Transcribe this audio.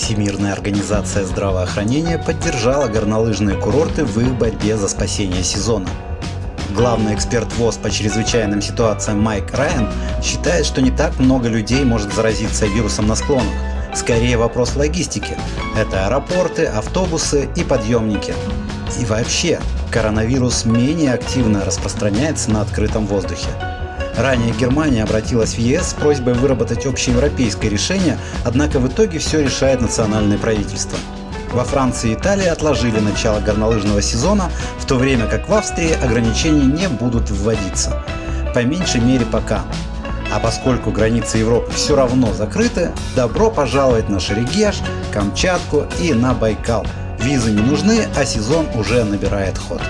Всемирная организация здравоохранения поддержала горнолыжные курорты в их борьбе за спасение сезона. Главный эксперт ВОЗ по чрезвычайным ситуациям Майк Райан считает, что не так много людей может заразиться вирусом на склонах. Скорее вопрос логистики. Это аэропорты, автобусы и подъемники. И вообще, коронавирус менее активно распространяется на открытом воздухе. Ранее Германия обратилась в ЕС с просьбой выработать общеевропейское решение, однако в итоге все решает национальное правительство. Во Франции и Италии отложили начало горнолыжного сезона, в то время как в Австрии ограничения не будут вводиться. По меньшей мере пока. А поскольку границы Европы все равно закрыты, добро пожаловать на Шерегеш, Камчатку и на Байкал. Визы не нужны, а сезон уже набирает ход.